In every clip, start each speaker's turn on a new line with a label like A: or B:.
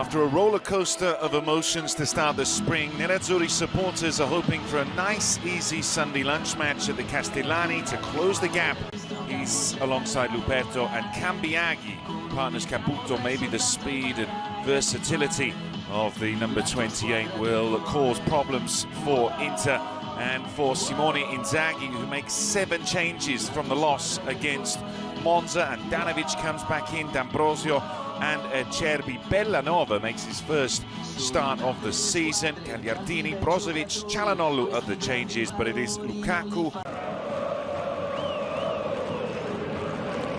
A: After a roller coaster of emotions to start the spring, Nerazzurri supporters are hoping for a nice, easy Sunday lunch match at the Castellani to close the gap. He's alongside Luperto and Cambiaghi, partners Caputo. Maybe the speed and versatility of the number 28 will cause problems for Inter and for Simone Inzaghi, who makes seven changes from the loss against Monza, and Handanovic comes back in, D'Ambrosio and uh, Acerbi. Bellanova makes his first start of the season. Gagliardini, Brozovic, Calhanoglu are the changes, but it is Lukaku.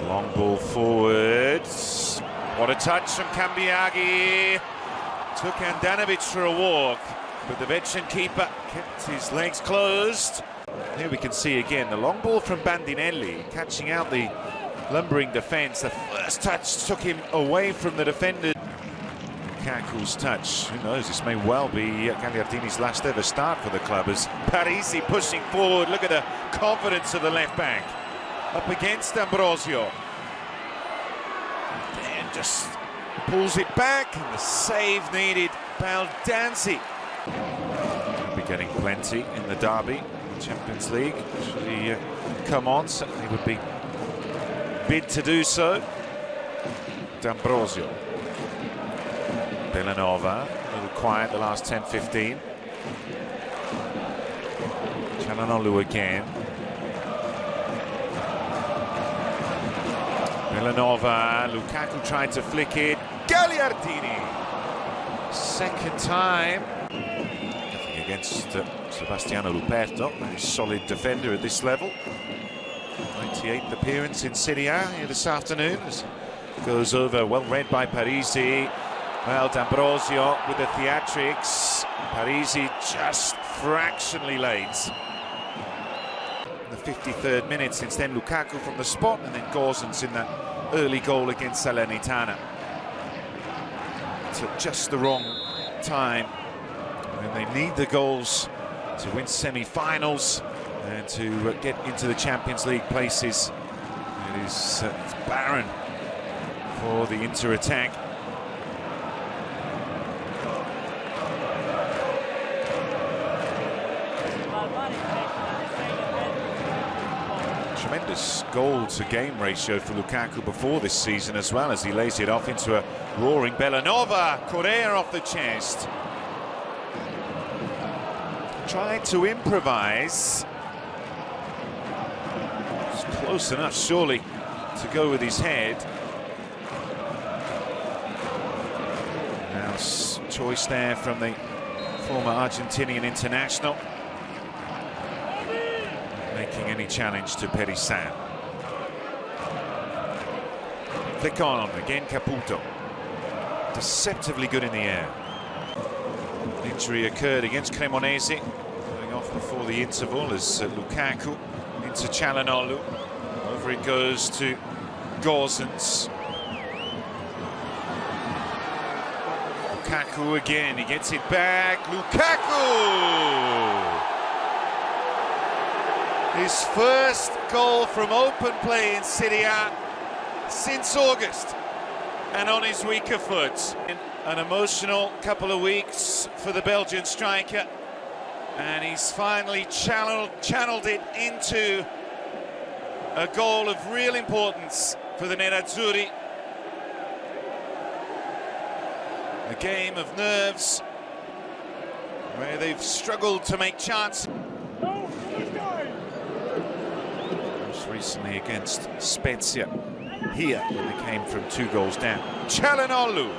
A: Long ball forward. What a touch from Cambiaghi. Took Handanovic for a walk, but the veteran keeper kept his legs closed. Here we can see again the long ball from Bandinelli, catching out the lumbering defence. The first touch took him away from the defender. Lukaku's touch, who knows, this may well be Gagliardini's last ever start for the club as Parisi pushing forward. Look at the confidence of the left back. Up against D'Ambrosio. And just pulls it back, and the save needed. Baldanzi. He'll be getting plenty in the derby, Champions League. Should he uh, come on, certainly would be bid to do so. D'Ambrosio. Bellanova, a little quiet the last 10-15. Calhanoglu again. Bellanova, Lukaku tried to flick it. Gagliardini! Second time. Nothing against uh, Sebastiano Luperto, very solid defender at this level. 98th appearance in Serie A here this afternoon. Goes over, well read by Parisi. Well, D'Ambrosio with the theatrics. Parisi just fractionally late. The 53rd minute since then, Lukaku from the spot, and then Gosens in that early goal against Salernitana. Took just the wrong time. And they need the goals to win semi-finals and to uh, get into the Champions League places. It is uh, barren for the Inter attack. Tremendous goal to game ratio for Lukaku before this season as well as he lays it off into a roaring Bellanova. Correa off the chest. Tried to improvise Close enough, surely, to go with his head. Now, choice there from the former Argentinian international. Making any challenge to Perisan. Flick on, again Caputo. Deceptively good in the air. Injury occurred against Cremonese, going off before the interval as uh, Lukaku into Calhanoglu. Over it goes to Gosens. Lukaku again, he gets it back. Lukaku! His first goal from open play in Serie A since August and on his weaker foot. An emotional couple of weeks for the Belgian striker and he's finally channeled, channeled it into a goal of real importance for the Nerazzurri. A game of nerves where they've struggled to make chance. Most recently against Spezia here when they came from two goals down. Calhanoglu.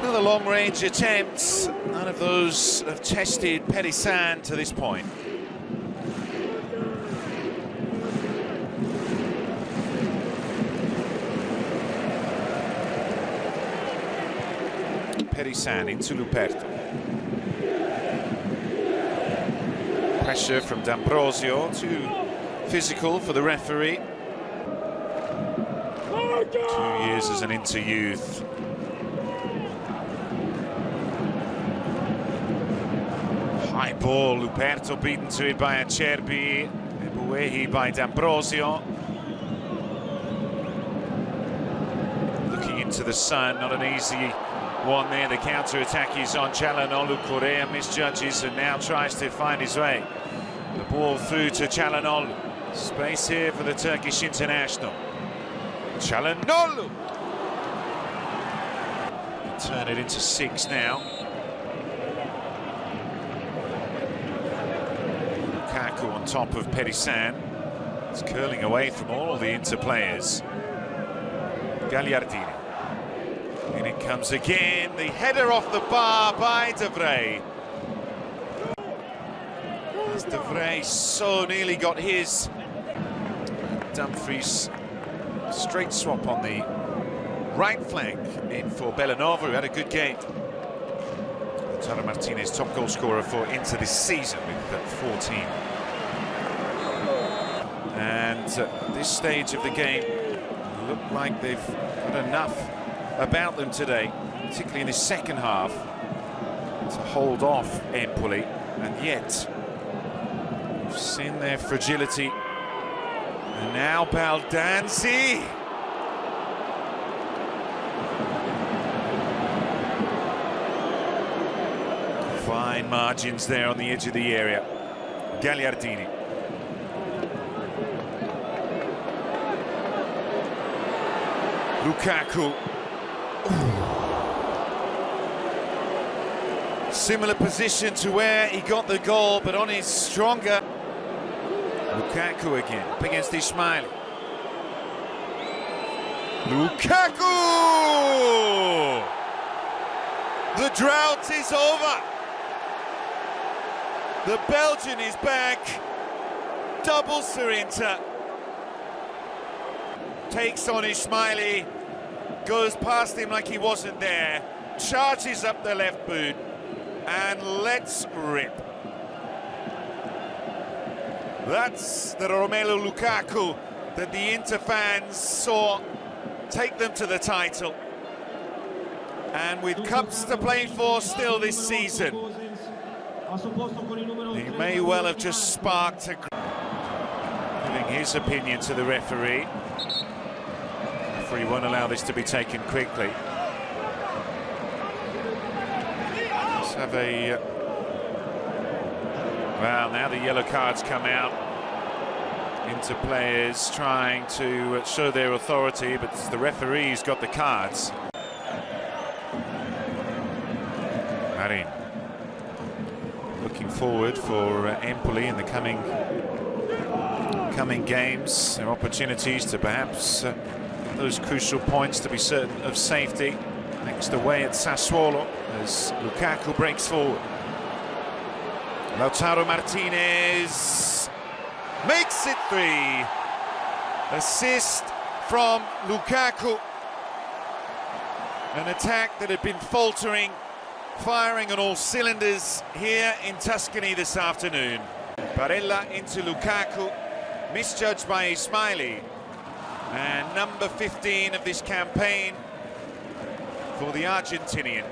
A: Another long-range attempt. None of those have tested Perisan to this point. Perisan into Luperto. Pressure from D'Ambrosio, too physical for the referee. Two years as an inter-youth. High ball, Luperto beaten to it by Acerbi, Ebuehi by D'Ambrosio. Looking into the sun. Not an easy one there. The counter-attack is on Calhanoglu. Correa misjudges and now tries to find his way. The ball through to Calhanoglu. Space here for the Turkish international. Calhanoglu! Turn it into six now. Lukaku on top of Perisan. It's curling away from all the Inter players. Gagliardini. It comes again. The header off the bar by De Vrij. As De Vrij so nearly got his. Dumfries straight swap on the right flank in for Bellanova, who had a good game. Lautaro Martinez, top goal scorer for Inter this season with uh, 14. And at this stage of the game, look like they've got enough about them today, particularly in the second half, to hold off Empoli. And yet, we've seen their fragility. And now Baldanzi. Fine margins there on the edge of the area. Gagliardini. Lukaku. Similar position to where he got the goal, but on his stronger. Lukaku again, up against Ismajli. Lukaku! The drought is over. The Belgian is back. Double Inter. Takes on Ismajli. Goes past him like he wasn't there. Charges up the left boot. And let's rip. That's the Romelu Lukaku that the Inter fans saw take them to the title. And with cups to play for still this season, he may well have just sparked a... Giving his opinion to the referee. The referee won't allow this to be taken quickly. Let's have a... Well, now the yellow cards come out into players trying to show their authority, but the referee's got the cards. Marin looking forward for Empoli in the coming coming games. There are opportunities to perhaps uh, those crucial points to be certain of safety. Next away at Sassuolo as Lukaku breaks forward. Lautaro Martinez makes it three. Assist from Lukaku. An attack that had been faltering, firing on all cylinders here in Tuscany this afternoon. Barella into Lukaku, misjudged by Ismajli. And number 15 of this campaign for the Argentinian.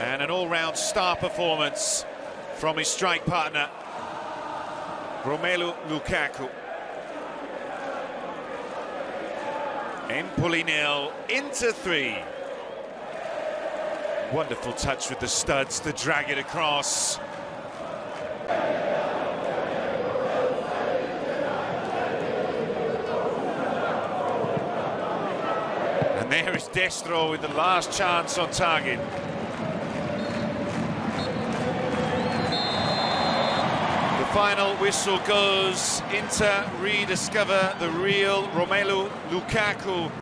A: And an all-round star performance from his strike partner, Romelu Lukaku. Empoli nil, Inter three. Wonderful touch with the studs to drag it across. And there is Destro with the last chance on target. The final whistle goes. Inter rediscover the real Romelu Lukaku